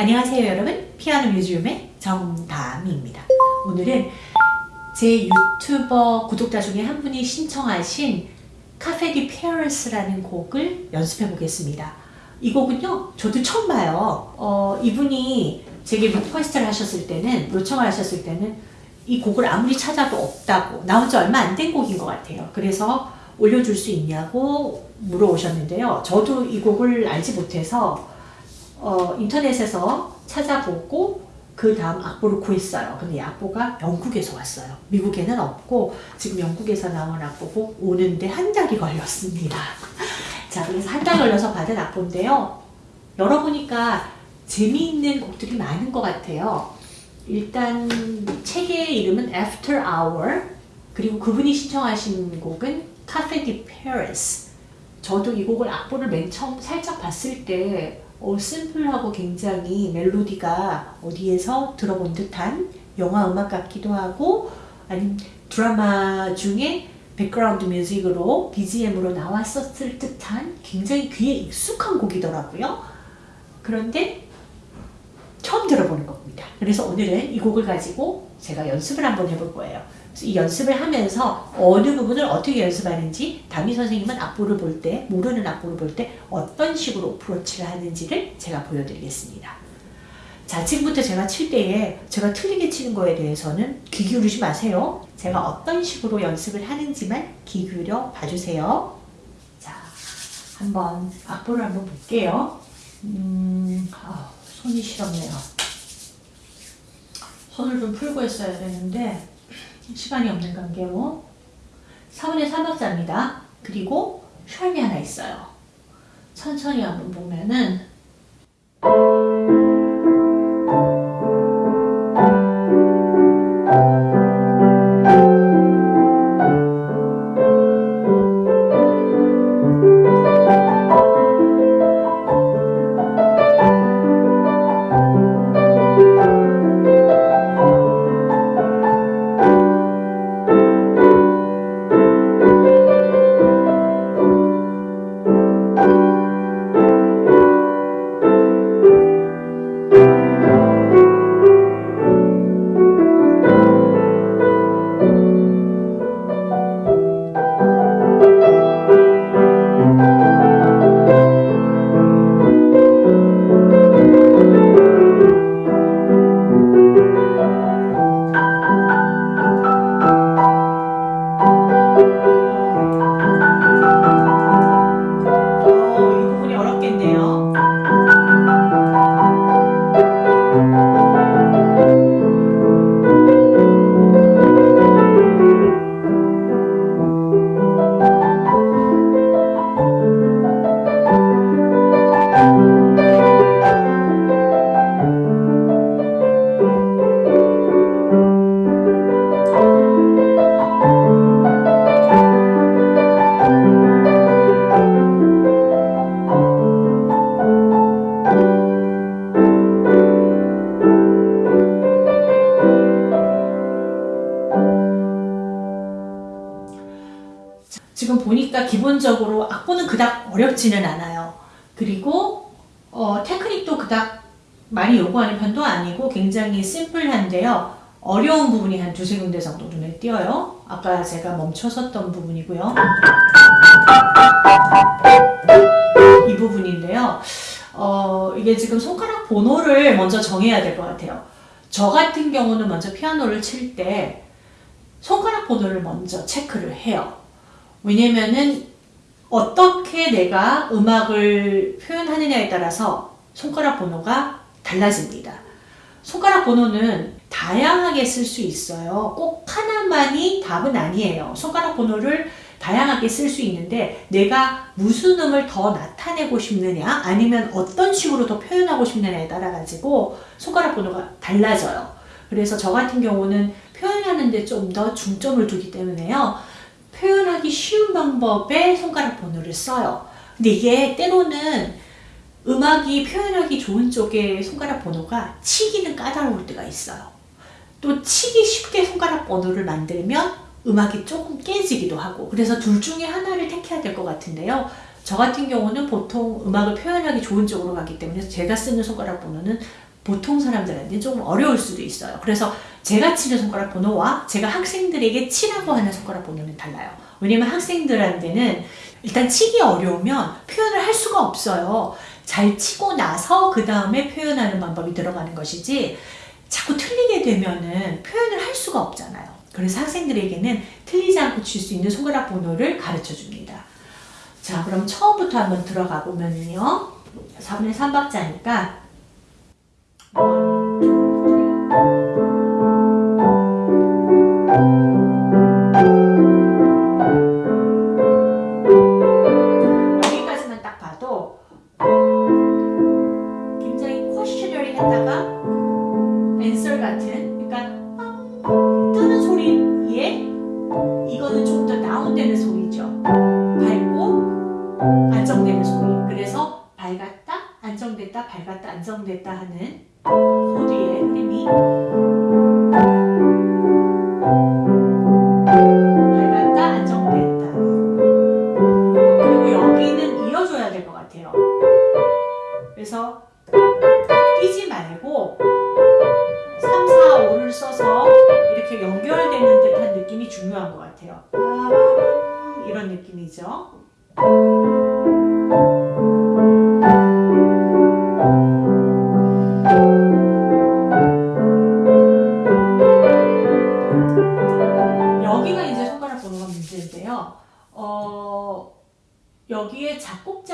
안녕하세요 여러분. 피아노 뮤지엄의 정다미입니다. 오늘은 제 유튜버 구독자 중에 한 분이 신청하신 카페 디 페어스라는 곡을 연습해 보겠습니다. 이 곡은요 저도 처음 봐요. 어, 이분이 제게 request를 하셨을 때는 요청을 하셨을 때는 이 곡을 아무리 찾아도 없다고 나온 지 얼마 안 된 곡인 것 같아요. 그래서 올려줄 수 있냐고 물어오셨는데요. 저도 이 곡을 알지 못해서 어, 인터넷에서 찾아보고 그 다음 악보를 구했어요. 근데 이 악보가 영국에서 왔어요. 미국에는 없고 지금 영국에서 나온 악보고 오는데 한 달이 걸렸습니다. 자 그래서 한 달 걸려서 받은 악보인데요. 열어보니까 재미있는 곡들이 많은 것 같아요. 일단 책의 이름은 After Hour 그리고 그분이 신청하신 곡은 Cafe de Paris 저도 이 곡을 악보를 맨 처음 살짝 봤을 때 어, 심플하고 굉장히 멜로디가 어디에서 들어본 듯한 영화 음악 같기도 하고 아니면 드라마 중에 백그라운드 뮤직으로 BGM으로 나왔었을 듯한 굉장히 귀에 익숙한 곡이더라고요. 그런데 처음 들어보는 겁니다. 그래서 오늘은 이 곡을 가지고 제가 연습을 한번 해볼 거예요. 이 연습을 하면서 어느 부분을 어떻게 연습하는지 담임 선생님은 악보를 볼 때, 모르는 악보를 볼 때 어떤 식으로 어프로치를 하는지를 제가 보여드리겠습니다. 자, 지금부터 제가 칠 때에 제가 틀리게 치는 거에 대해서는 귀 기울이지 마세요. 제가 어떤 식으로 연습을 하는지만 귀 기울여 봐주세요. 자, 한번 악보를 한번 볼게요. 음, 아, 손이 시렵네요. 손을 좀 풀고 했어야 되는데 시간이 없는 관계로 4분의 3박자입니다. 그리고 샬이 하나 있어요. 천천히 한번 보면은 제가 멈춰섰던 부분이고요. 이 부분인데요. 어, 이게 지금 손가락 번호를 먼저 정해야 될 것 같아요. 저 같은 경우는 먼저 피아노를 칠 때 손가락 번호를 먼저 체크를 해요. 왜냐면은 어떻게 내가 음악을 표현하느냐에 따라서 손가락 번호가 달라집니다. 손가락 번호는 다양하게 쓸 수 있어요. 꼭 하나만이 답은 아니에요. 손가락 번호를 다양하게 쓸 수 있는데 내가 무슨 음을 더 나타내고 싶느냐 아니면 어떤 식으로 더 표현하고 싶느냐에 따라 가지고 손가락 번호가 달라져요. 그래서 저 같은 경우는 표현하는데 좀 더 중점을 두기 때문에요. 표현하기 쉬운 방법의 손가락 번호를 써요. 근데 이게 때로는 음악이 표현하기 좋은 쪽의 손가락 번호가 치기는 까다로울 때가 있어요. 또 치기 쉽게 손가락 번호를 만들면 음악이 조금 깨지기도 하고 그래서 둘 중에 하나를 택해야 될 것 같은데요. 저 같은 경우는 보통 음악을 표현하기 좋은 쪽으로 가기 때문에 제가 쓰는 손가락 번호는 보통 사람들한테 조금 어려울 수도 있어요. 그래서 제가 치는 손가락 번호와 제가 학생들에게 치라고 하는 손가락 번호는 달라요. 왜냐면 학생들한테는 일단 치기 어려우면 표현을 할 수가 없어요. 잘 치고 나서 그 다음에 표현하는 방법이 들어가는 것이지 자꾸 틀리게 되면은 표현을 할 수가 없잖아요. 그래서 학생들에게는 틀리지 않고 칠 수 있는 손가락 번호를 가르쳐 줍니다. 자, 그럼 처음부터 한번 들어가 보면요. 4분의 3박자니까 안정됐다, 밝았다, 안정됐다 하는 코드의 흐름이 밝았다, 안정됐다. 그리고 여기는 이어줘야 될 것 같아요. 그래서 뛰지 말고 3, 4, 5를 써서 이렇게 연결되는 듯한 느낌이 중요한 것 같아요. 이런 느낌이죠.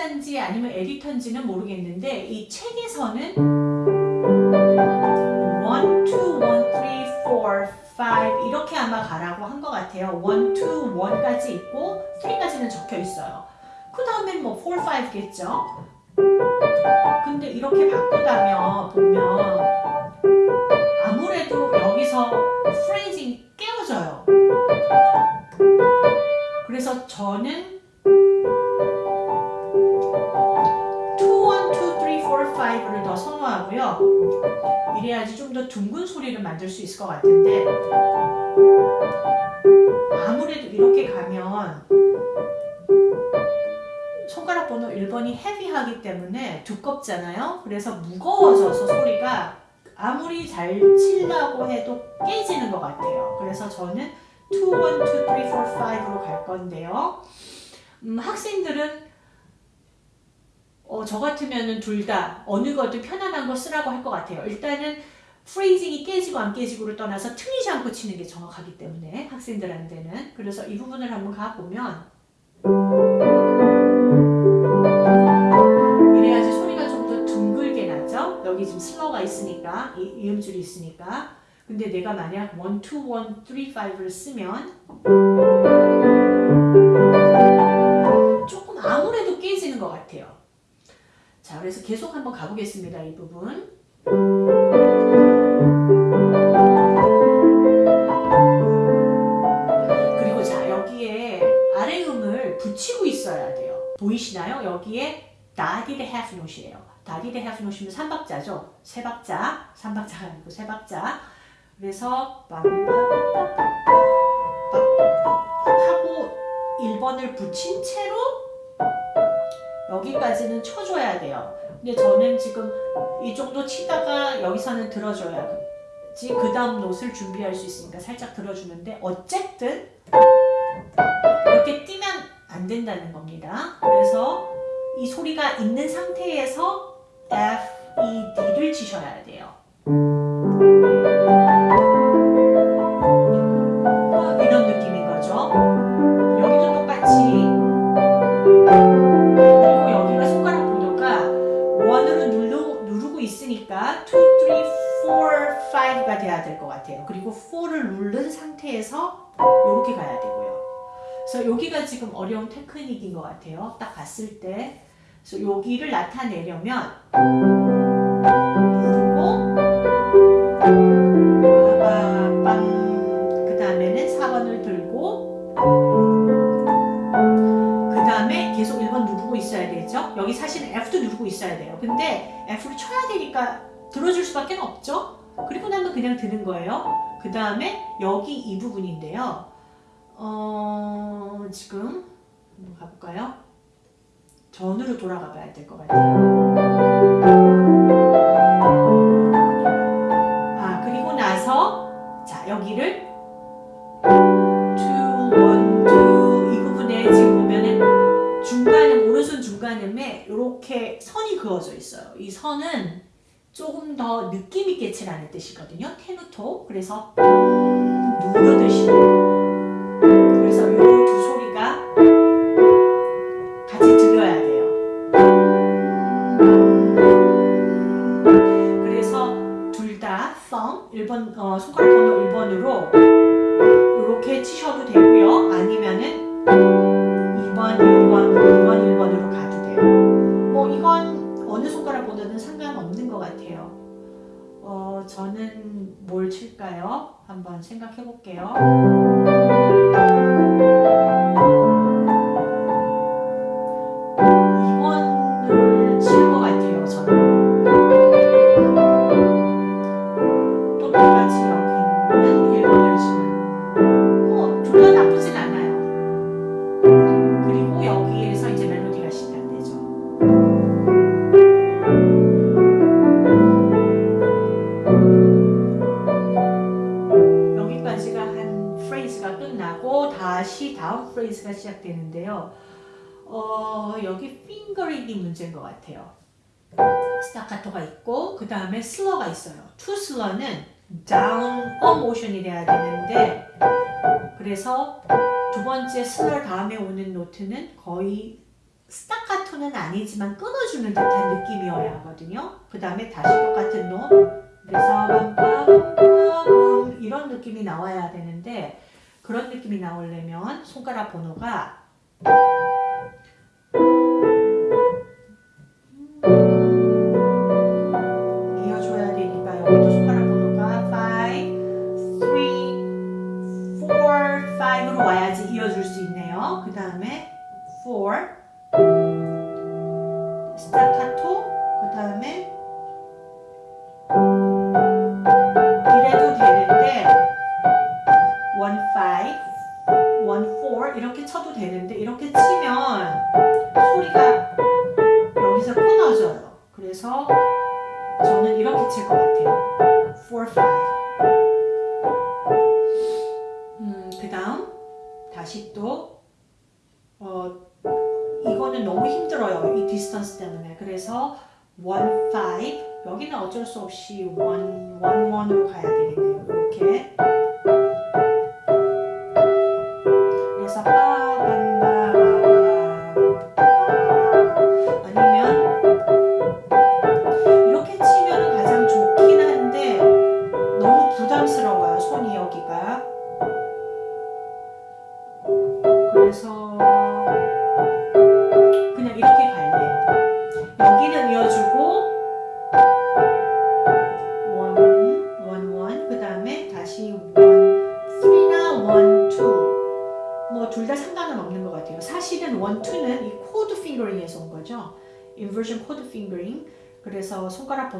작곡자인지 아니면 에디터인지는 모르겠는데 이 책에서는 1, 2, 1, 3, 4, 5 이렇게 아마 가라고 한 것 같아요. 1, 2, 1까지 있고 3까지는 적혀 있어요. 그 다음엔 뭐 4, 5겠죠. 근데 이렇게 바꾸다면 보면 아무래도 여기서 프레이징이 깨어져요. 그래서 저는 이래야지 좀 더 둥근 소리를 만들 수 있을 것 같은데 아무래도 이렇게 가면 손가락 번호 1번이 헤비하기 때문에 두껍잖아요. 그래서 무거워져서 소리가 아무리 잘 치려고 해도 깨지는 것 같아요. 그래서 저는 2, 1, 2, 3, 4, 5로 갈 건데요. 음, 학생들은 어, 저 같으면은 둘다 어느 것도 편안한 거 쓰라고 할 것 같아요. 일단은 프레이징이 깨지고 안 깨지고를 떠나서 틀리지 않고 치는 게 정확하기 때문에 학생들한테는 그래서 이 부분을 한번 가보면 이래야지 소리가 좀 더 둥글게 나죠? 여기 지금 슬러가 있으니까 이, 이음줄이 있으니까 근데 내가 만약 1, 2, 1, 3, 5를 쓰면 자, 그래서 계속 한번 가보겠습니다. 이 부분. 그리고 자, 여기에 아래 음을 붙이고 있어야 돼요. 보이시나요? 여기에 다디드 half note이에요. 다디드 half note면 3박자죠. 3박자, 3박자가 아니고 3박자. 그래서 하고 1번을 붙인 채로 여기까지는 쳐줘야 돼요. 근데 저는 지금 이 정도 치다가 여기서는 들어줘야지 그 다음 노트를 준비할 수 있으니까 살짝 들어주는데 어쨌든 이렇게 뛰면 안 된다는 겁니다. 그래서 이 소리가 있는 상태에서 F, E, D를 치셔야 돼요. 그래서 여기가 지금 어려운 테크닉인 것 같아요. 딱 봤을 때. 그래서 여기를 나타내려면 빠밤 그 다음에는 4번을 들고 그 다음에 계속 1번 누르고 있어야 되죠. 여기 사실은 F도 누르고 있어야 돼요. 근데 F를 쳐야 되니까 들어줄 수밖에 없죠. 그리고 나면 그냥 드는 거예요. 그 다음에 여기 이 부분인데요. 어, 지금 한번 가볼까요? 전으로 돌아가 봐야 될 것 같아요. 아, 그리고 나서 자, 여기를 이렇게 선이 그어져 있어요. 이 선은 조금 더 느낌있게 칠하는 뜻이거든요. 테누토. 그래서 누르듯이 그래서 이 두 소리가 같이 들려야 돼요. 그래서 둘 다 thumb 1번 어, 손가락 번호 1번으로 이렇게 치셔도 되고요. 아니면은 2번, 1번, 2번, 1번으로 가도 돼요. 뭐 이건 어느 손가락 번호든 상관없는 것 같아요. 어, 저는 뭘 칠까요? 한번 생각해 볼게요. 스타카토가 있고 그 다음에 슬러가 있어요. two 슬러는 down 모션이 돼야 되는데 그래서 두 번째 슬러 다음에 오는 note는 거의 스타카토는 아니지만 끊어주는 듯한 느낌이어야 하거든요. 그 다음에 다시 똑같은 노 그래서 빰빰빰빰 이런 느낌이 나와야 되는데 그런 느낌이 나오려면 손가락 번호가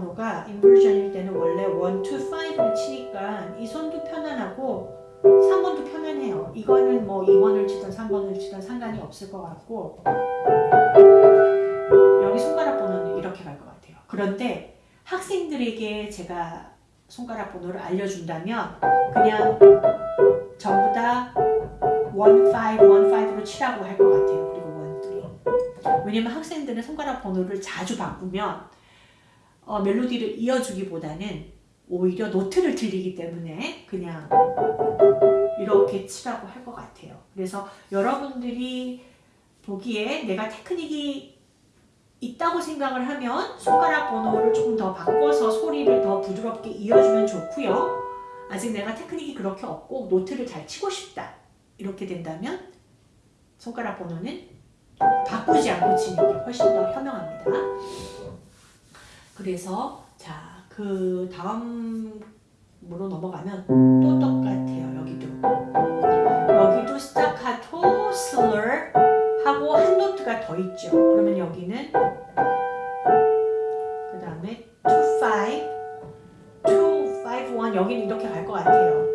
번호가 인버전일 때는 원래 1, 2, 5를 치니까 이 손도 편안하고 3번도 편안해요. 이거는 뭐 2번을 치든 3번을 치든 상관이 없을 것 같고 여기 손가락 번호는 이렇게 갈 것 같아요. 그런데 학생들에게 제가 손가락 번호를 알려준다면 그냥 전부 다 1, 5, 1, 5로 치라고 할 것 같아요. 그리고 1, 3. 왜냐면 학생들은 손가락 번호를 자주 바꾸면 어, 멜로디를 이어주기보다는 오히려 노트를 들리기 때문에 그냥 이렇게 치라고 할 것 같아요. 그래서 여러분들이 보기에 내가 테크닉이 있다고 생각을 하면 손가락 번호를 조금 더 바꿔서 소리를 더 부드럽게 이어주면 좋고요. 아직 내가 테크닉이 그렇게 없고 노트를 잘 치고 싶다. 이렇게 된다면 손가락 번호는 바꾸지 않고 치는 게 훨씬 더 현명합니다. 그래서 자, 그 다음으로 넘어가면 또 똑같아요. 여기도. 여기도 스타카토, 슬러 하고 한 노트가 더 있죠. 그러면 여기는 그 다음에 2, 5, 2, 5, 1 여기는 이렇게 갈 것 같아요.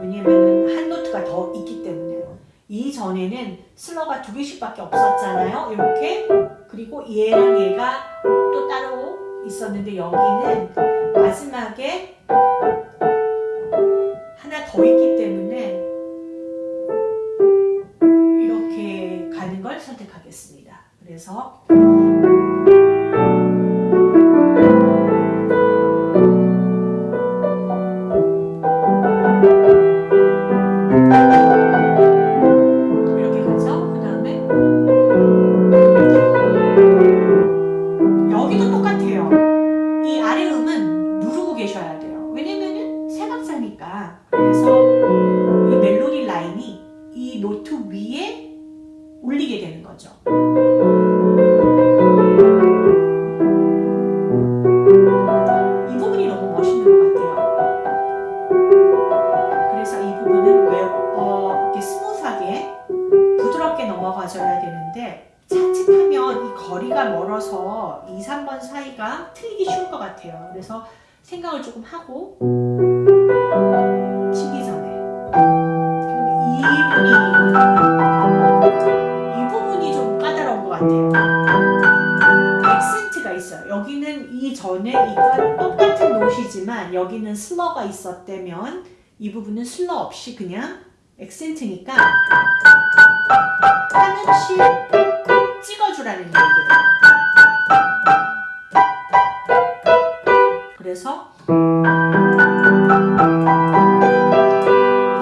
왜냐면은 한 노트가 더 있기 때문에 이전에는 슬러가 두 개씩밖에 없었잖아요. 이렇게 그리고 얘랑 얘가 또 따로 있었는데 여기는 마지막에 하나 더 있기 때문에 이렇게 가는 걸 선택하겠습니다. 그래서 좀 하고 치기 전에. 이 부분이 이 부분이 좀 까다로운 것 같아요. 액센트가 있어요. 여기는 이전에 이가 똑같은 노시지만 여기는 슬러가 있었다면 이 부분은 슬러 없이 그냥 액센트니까 하나씩 찍어주라는 얘기예요. 그래서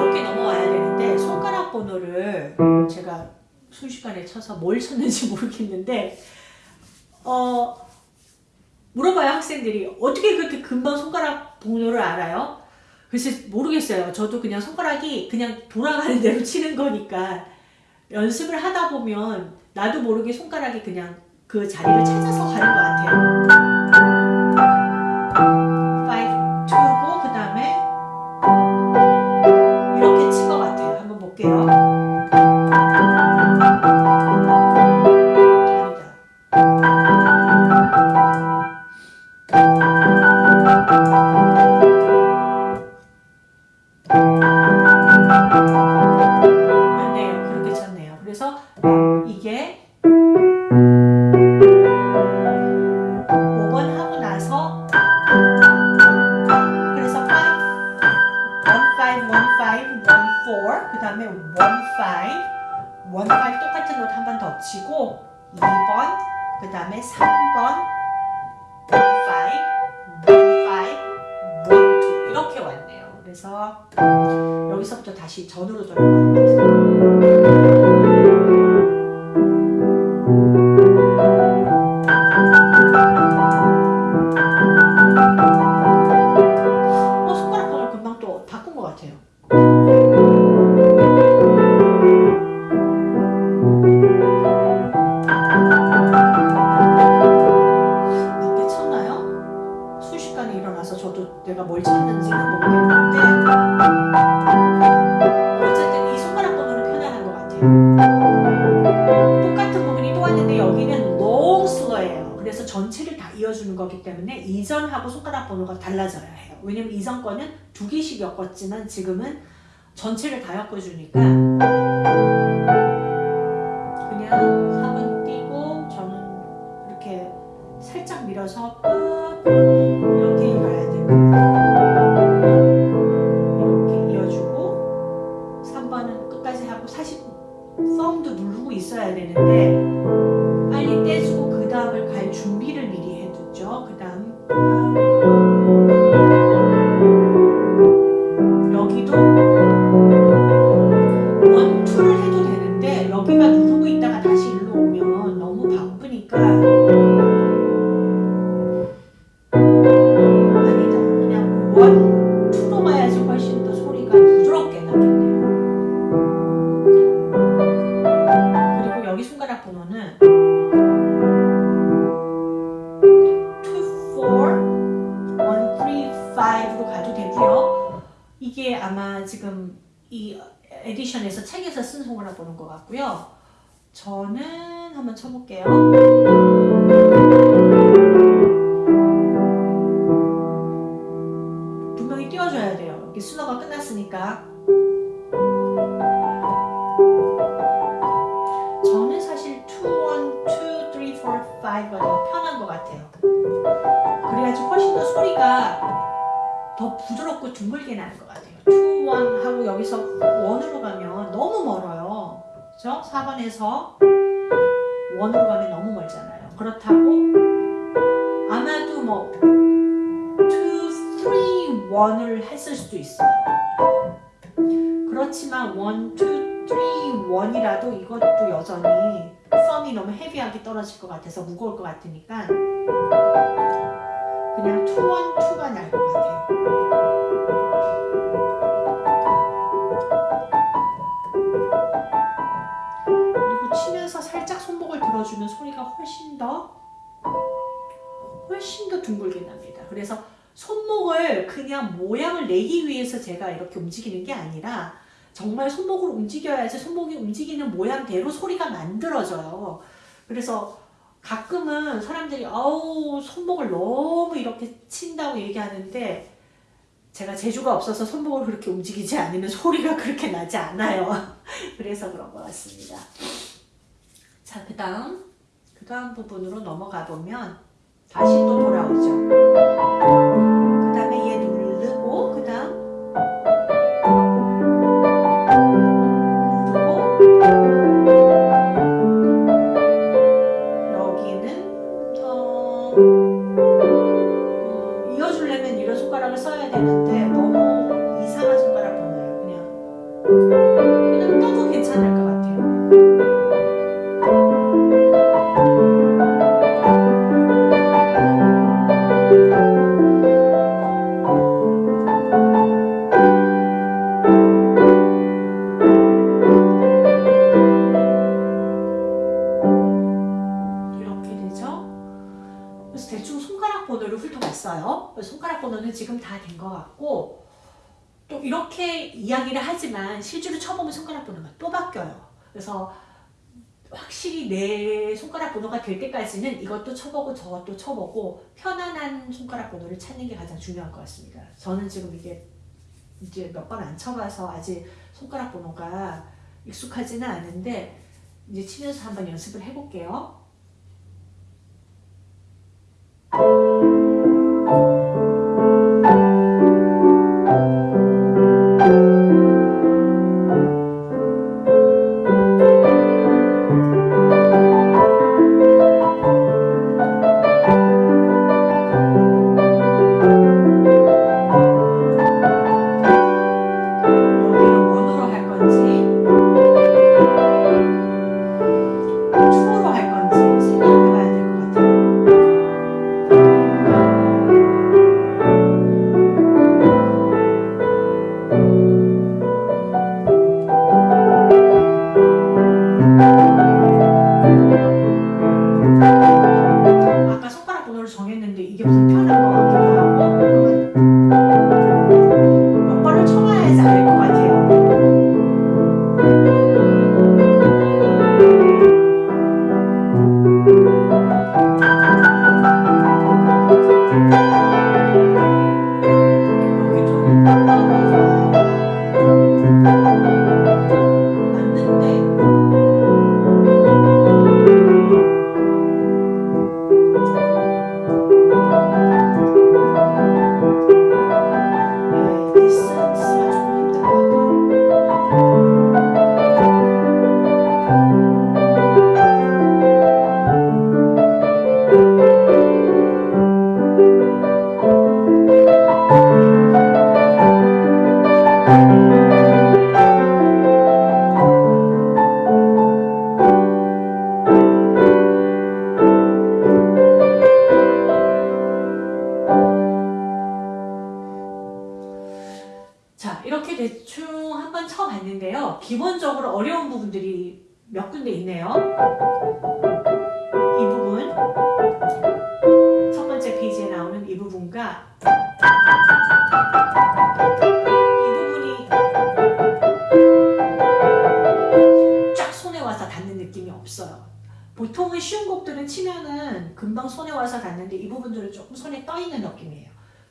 이렇게 넘어와야 되는데 손가락 번호를 제가 순식간에 쳐서 뭘 쳤는지 모르겠는데 어 물어봐요 학생들이 어떻게 그렇게 금방 손가락 번호를 알아요? 글쎄 모르겠어요. 저도 그냥 손가락이 그냥 돌아가는 대로 치는 거니까 연습을 하다 보면 나도 모르게 손가락이 그냥 그 자리를 찾아서 가는 것 같아요. 겪었지만 지금은 전체를 다 겪어주니까 둥글게 나는 것 같아요. two one 하고 여기서 one으로 가면 너무 멀어요. 그죠? 4번에서 one으로 가면 너무 멀잖아요. 그렇다고 아마도 뭐 two, three, one을 했을 수도 있어요. 그렇지만 one, two, three, one이라도 이것도 여전히 썸이 너무 heavy하게 떨어질 것 같아서 무거울 것 같으니까 그냥 two one two가 날 것 같아요. 들어주면 소리가 훨씬 더 훨씬 더 둥글게 납니다. 그래서 손목을 그냥 모양을 내기 위해서 제가 이렇게 움직이는 게 아니라 정말 손목을 움직여야지 손목이 움직이는 모양대로 소리가 만들어져요. 그래서 가끔은 사람들이 아우 손목을 너무 이렇게 친다고 얘기하는데 제가 재주가 없어서 손목을 그렇게 움직이지 않으면 소리가 그렇게 나지 않아요. 그래서 그런 것 같습니다. 자, 그 다음, 그 다음 부분으로 넘어가 보면 다시 또 돌아오죠. 이렇게 이야기를 하지만 실제로 쳐보면 손가락 번호가 또 바뀌어요. 그래서 확실히 내 손가락 번호가 될 때까지는 이것도 쳐보고 저것도 쳐보고 편안한 손가락 번호를 찾는 게 가장 중요한 것 같습니다. 저는 지금 이게 이제 몇 번 안 쳐봐서 아직 손가락 번호가 익숙하지는 않은데 이제 치면서 한번 연습을 해볼게요. 자,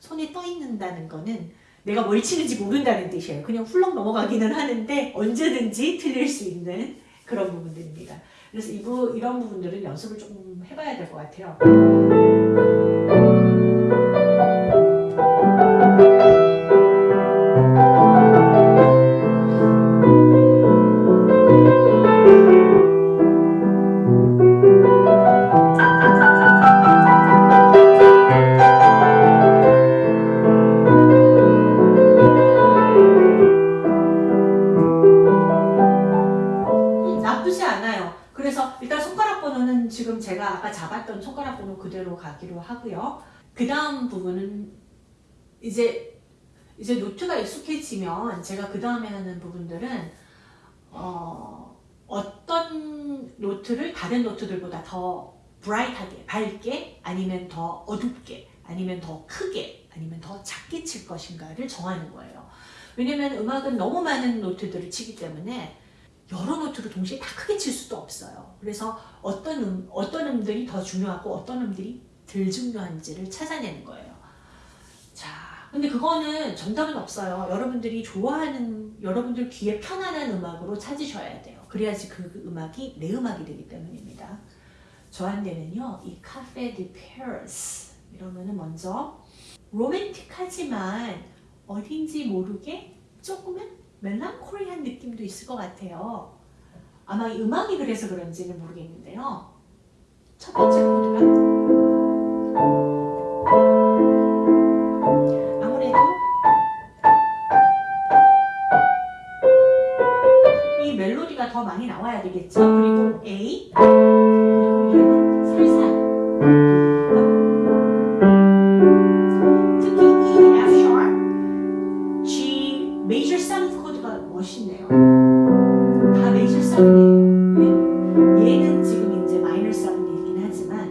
손에 떠 있는다는 거는 내가 뭘 치는지 모른다는 뜻이에요. 그냥 훌렁 넘어가기는 하는데 언제든지 틀릴 수 있는 그런 부분들입니다. 그래서 이 부, 이런 부분들은 연습을 조금 해봐야 될 것 같아요. 더 브라이트하게 밝게 아니면 더 어둡게 아니면 더 크게 아니면 더 작게 칠 것인가를 정하는 거예요. 왜냐면 음악은 너무 많은 노트들을 치기 때문에 여러 노트를 동시에 다 크게 칠 수도 없어요. 그래서 어떤 음, 어떤 음들이 더 중요하고 어떤 음들이 덜 중요한지를 찾아내는 거예요. 자, 근데 그거는 정답은 없어요. 여러분들이 좋아하는 여러분들 귀에 편안한 음악으로 찾으셔야 돼요. 그래야지 그 음악이 내 음악이 되기 때문입니다. 저한테는요, 이 카페 디 페르스 이러면은 먼저 로맨틱하지만 어딘지 모르게 조금은 멜랑콜리한 느낌도 있을 것 같아요. 아마 이 음악이 그래서 그런지는 모르겠는데요. 첫 번째 코드가 멜로디가 더 많이 나와야 되겠죠. 그리고 A 그리고 얘는 살살. 하지만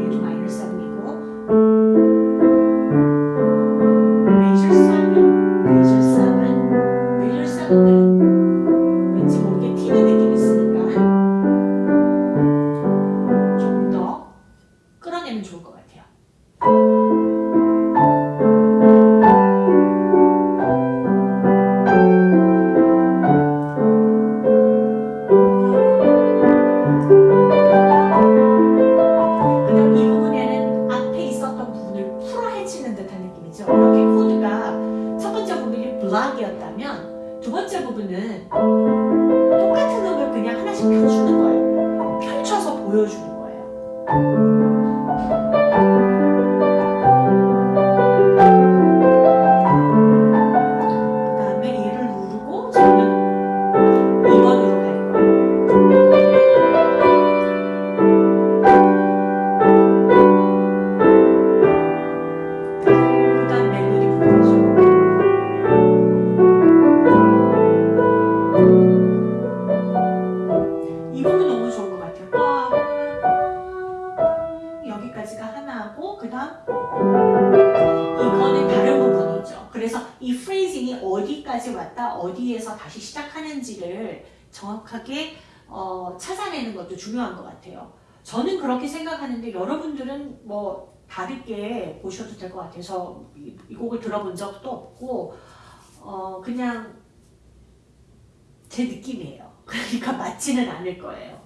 얘도 같아요. 저는 그렇게 생각하는데 여러분들은 뭐 다르게 보셔도 될 것 같아서 이, 이 곡을 들어본 적도 없고 어, 그냥 제 느낌이에요. 그러니까 맞지는 않을 거예요.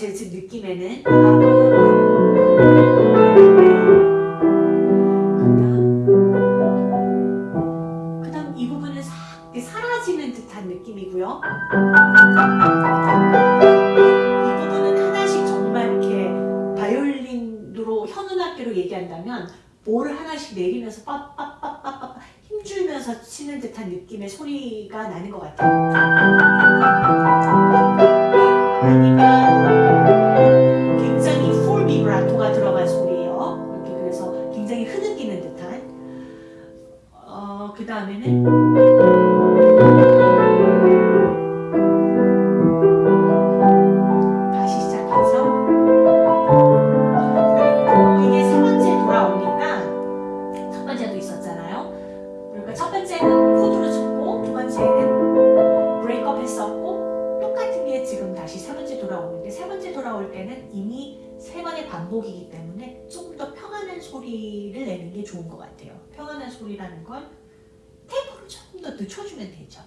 제 지금 느낌에는 그다음 이 부분은 사, 사라지는 듯한 느낌이고요. 이 부분은 하나씩 정말 이렇게 바이올린으로 현운악기로 얘기한다면 뭘 하나씩 내리면서 빠빠빠빠빠 힘주면서 치는 듯한 느낌의 소리가 나는 것 같아요. 반복이기 때문에 조금 더 평안한 소리를 내는 게 좋은 것 같아요. 평안한 소리라는 건 템포를 조금 더 늦춰주면 되죠.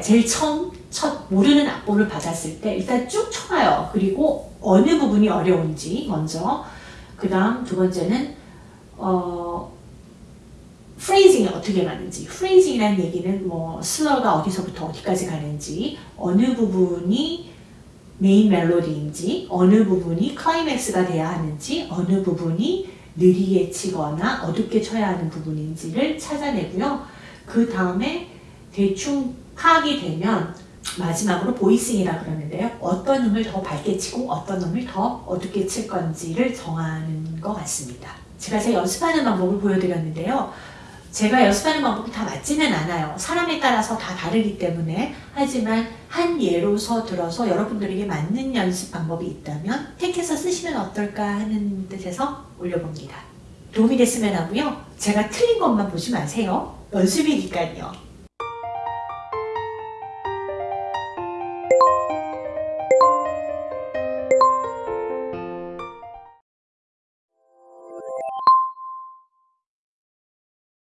때 제일 처음 첫 모르는 악보를 받았을 때 일단 쭉 쳐봐요. 그리고 어느 부분이 어려운지 먼저 그 다음 두 번째는 어 프레이징이 어떻게 가는지 프레이징이라는 얘기는 뭐 슬러가 어디서부터 어디까지 가는지 어느 부분이 메인 멜로디인지 어느 부분이 클라이맥스가 돼야 하는지 어느 부분이 느리게 치거나 어둡게 쳐야 하는 부분인지를 찾아내고요. 그 다음에 대충 파악이 되면 마지막으로 보이싱이라 그러는데요. 어떤 음을 더 밝게 치고 어떤 음을 더 어둡게 칠 건지를 정하는 것 같습니다. 제가 제 연습하는 방법을 보여드렸는데요. 제가 연습하는 방법이 다 맞지는 않아요. 사람에 따라서 다 다르기 때문에 하지만 한 예로서 들어서 여러분들에게 맞는 연습 방법이 있다면 택해서 쓰시면 어떨까 하는 뜻에서 올려봅니다. 도움이 됐으면 하고요. 제가 틀린 것만 보지 마세요. 연습이니까요.